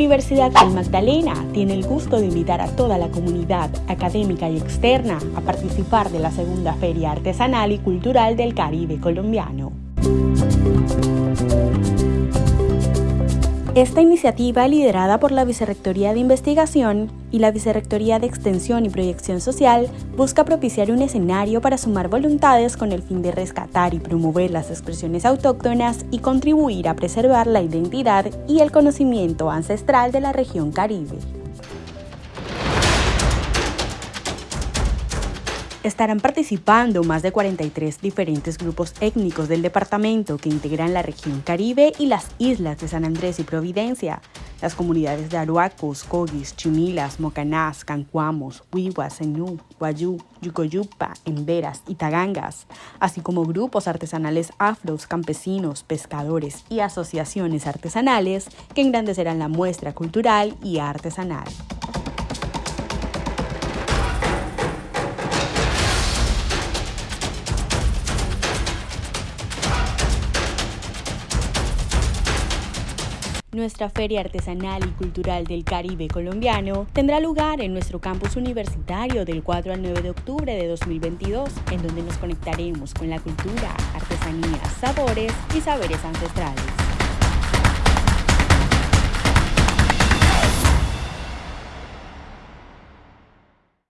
Universidad del Magdalena tiene el gusto de invitar a toda la comunidad académica y externa a participar de la segunda Feria Artesanal y Cultural del Caribe colombiano. Esta iniciativa, liderada por la Vicerrectoría de Investigación y la Vicerrectoría de Extensión y Proyección Social, busca propiciar un escenario para sumar voluntades con el fin de rescatar y promover las expresiones autóctonas y contribuir a preservar la identidad y el conocimiento ancestral de la región Caribe. Estarán participando más de 43 diferentes grupos étnicos del departamento que integran la región Caribe y las islas de San Andrés y Providencia, las comunidades de Aruacos, Cogis, Chimilas, Mocanás, Cancuamos, Huihuas, Senú, Guayú, Yucoyupa, Emberas y Tagangas, así como grupos artesanales afros, campesinos, pescadores y asociaciones artesanales que engrandecerán la muestra cultural y artesanal. Nuestra Feria Artesanal y Cultural del Caribe colombiano tendrá lugar en nuestro campus universitario del 4 al 9 de octubre de 2022, en donde nos conectaremos con la cultura, artesanías, sabores y saberes ancestrales.